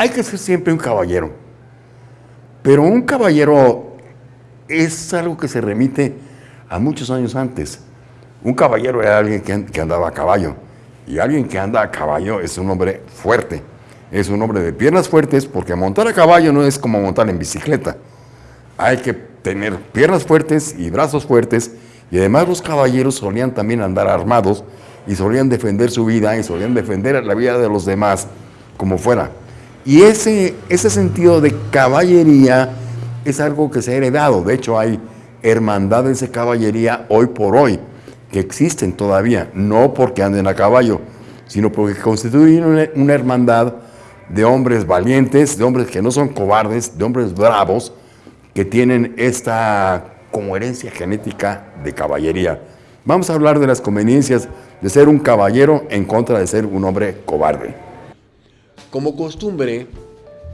hay que ser siempre un caballero. Pero un caballero es algo que se remite a muchos años antes. Un caballero era alguien que, andaba a caballo. Y alguien que anda a caballo es un hombre fuerte. Es un hombre de piernas fuertes porque montar a caballo no es como montar en bicicleta. Hay que tener piernas fuertes y brazos fuertes. Y además los caballeros solían también andar armados y solían defender su vida y solían defender la vida de los demás como fuera. Y ese, ese sentido de caballería es algo que se ha heredado. De hecho, hay hermandades de caballería hoy por hoy que existen todavía, no porque anden a caballo, sino porque constituyen una, hermandad de hombres valientes, de hombres que no son cobardes, de hombres bravos, que tienen esta como herencia genética de caballería. Vamos a hablar de las conveniencias de ser un caballero en contra de ser un hombre cobarde. Como costumbre,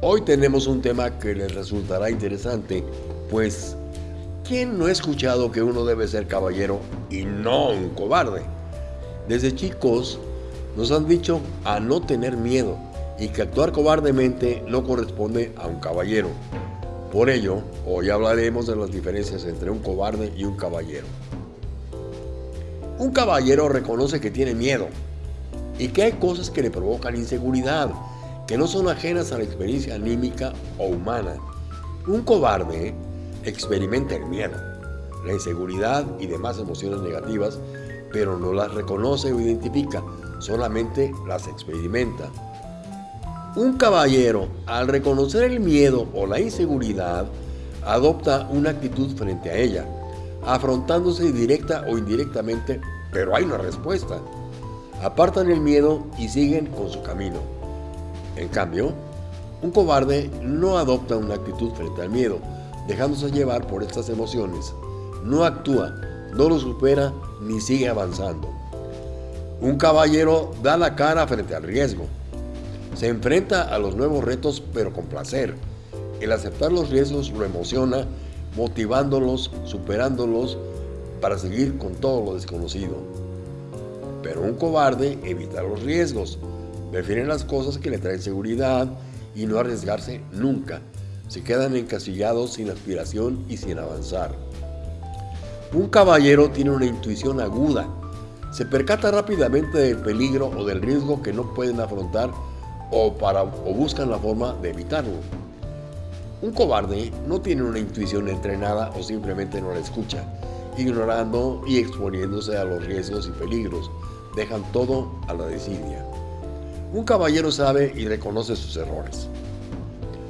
hoy tenemos un tema que les resultará interesante, pues ¿quién no ha escuchado que uno debe ser caballero y no un cobarde? Desde chicos nos han dicho a no tener miedo y que actuar cobardemente no corresponde a un caballero. Por ello, hoy hablaremos de las diferencias entre un cobarde y un caballero. Un caballero reconoce que tiene miedo y que hay cosas que le provocan inseguridad, que no son ajenas a la experiencia anímica o humana. Un cobarde experimenta el miedo, la inseguridad y demás emociones negativas, pero no las reconoce o identifica, solamente las experimenta. Un caballero, al reconocer el miedo o la inseguridad, adopta una actitud frente a ella, afrontándose directa o indirectamente, pero hay una respuesta. Apartan el miedo y siguen con su camino. En cambio, un cobarde no adopta una actitud frente al miedo, dejándose llevar por estas emociones. No actúa, no lo supera ni sigue avanzando. Un caballero da la cara frente al riesgo. Se enfrenta a los nuevos retos pero con placer. El aceptar los riesgos lo emociona motivándolos, superándolos para seguir con todo lo desconocido. Pero un cobarde evita los riesgos, prefiere las cosas que le traen seguridad y no arriesgarse nunca. Se quedan encasillados sin aspiración y sin avanzar. Un caballero tiene una intuición aguda. Se percata rápidamente del peligro o del riesgo que no pueden afrontar o, para, o buscan la forma de evitarlo. Un cobarde no tiene una intuición entrenada o simplemente no la escucha, ignorando y exponiéndose a los riesgos y peligros. Dejan todo a la desidia. Un caballero sabe y reconoce sus errores.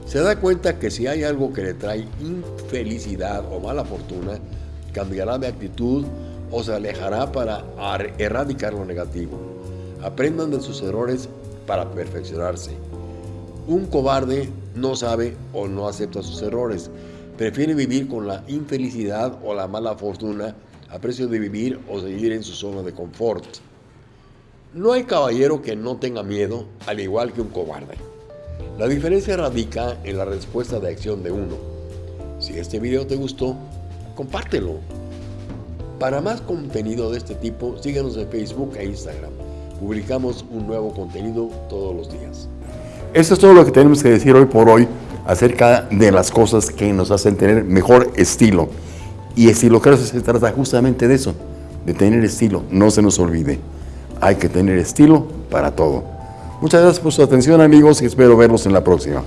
Se da cuenta que si hay algo que le trae infelicidad o mala fortuna, cambiará de actitud o se alejará para erradicar lo negativo. Aprendan de sus errores para perfeccionarse. Un cobarde no sabe o no acepta sus errores. Prefiere vivir con la infelicidad o la mala fortuna a precio de vivir o seguir en su zona de confort. No hay caballero que no tenga miedo, al igual que un cobarde. La diferencia radica en la respuesta de acción de uno. Si este video te gustó, compártelo. Para más contenido de este tipo, síguenos en Facebook e Instagram. Publicamos un nuevo contenido todos los días. Eso es todo lo que tenemos que decir hoy por hoy acerca de las cosas que nos hacen tener mejor estilo. Y estilo creo que se trata justamente de eso, de tener estilo. No se nos olvide, hay que tener estilo para todo. Muchas gracias por su atención amigos y espero verlos en la próxima.